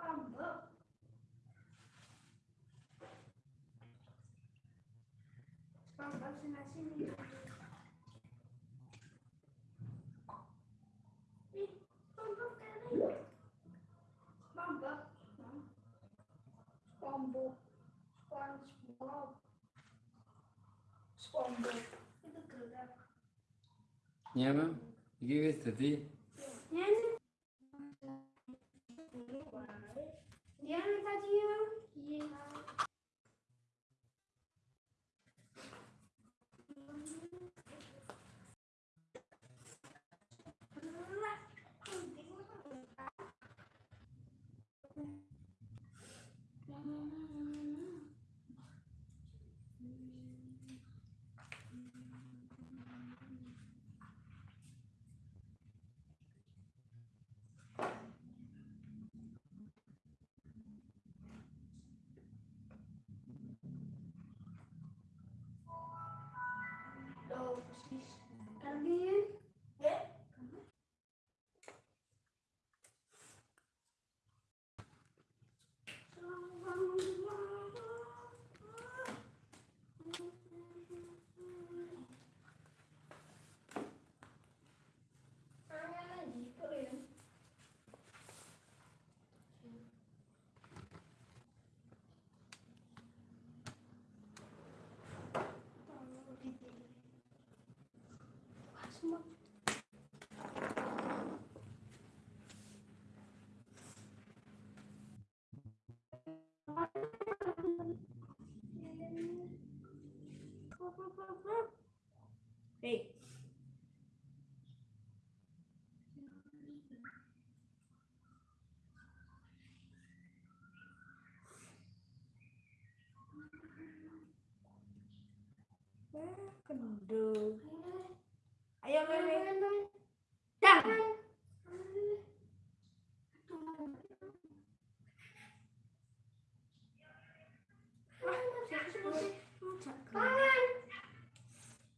pambek pambek senasi nih pambek kere pambek pambek SpongeBob SpongeBob itu gerak. Ya bang. Ini wis Dia tadi ya. Semua. Hey. Ayo Lele. Dan.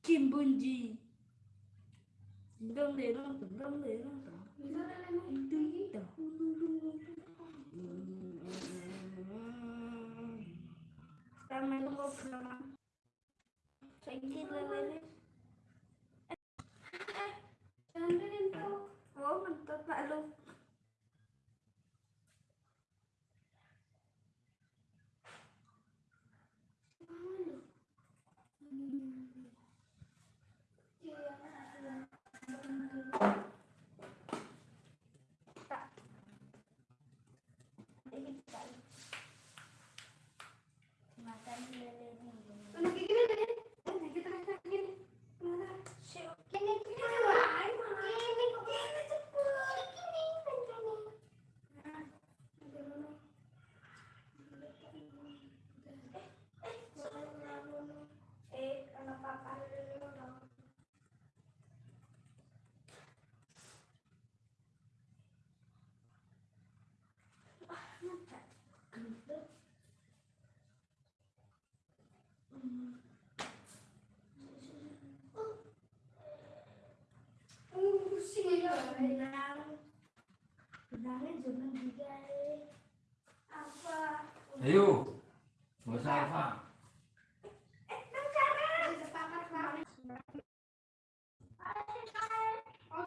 Kim Bunji. Dong deh dong dong dong deh dong dong. Dong. Sekarang main ngobrol. Sakit Lele.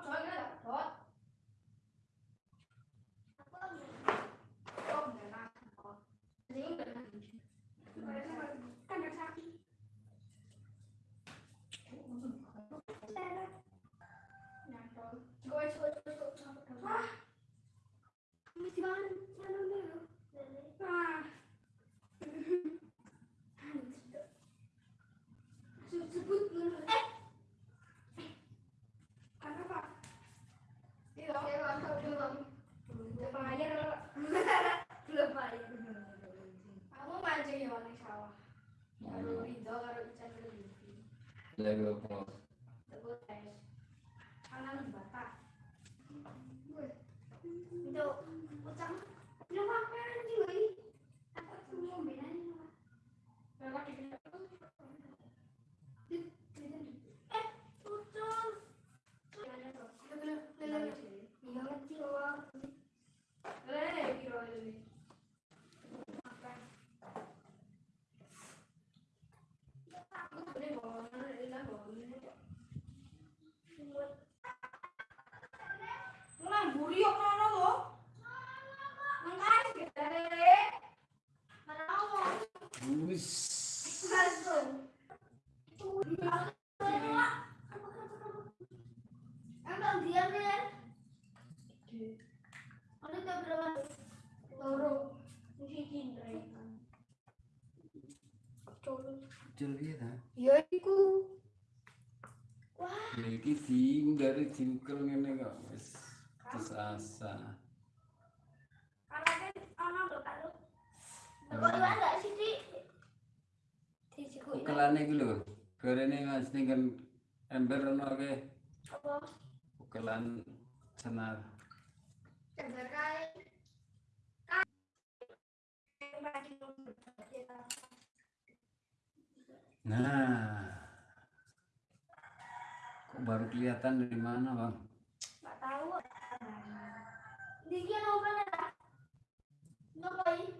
Soalnya dapat. Apa? Oh, enggak dapat. Ini enggak dapat. Sawah. Karo Ican tes. Batak. Wih. Itu Wis. Emang diam ya? Ada tak berapa? Loro. Mesti cindra. Kecil dia. Ya. Wah, iki diunggari diukel ngene kok wis terus asa. anaknya anak lo kan? Kok ada sih? Di siku ini. Ukelane iki lho. Gorene Mas ning kan ember ke Apa? ukelan senar. Nah. Kok baru kelihatan dari mana, Bang? Nggak tahu. Dikit apa nih? Ngapain?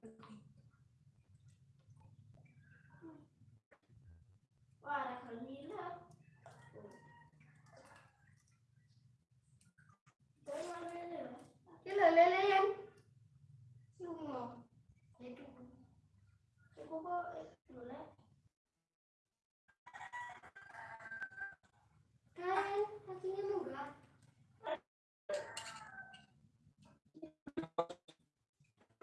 Wah, ada kelila. Dari mana lele? Kilo lele yang. Semua. Itu. Itu kok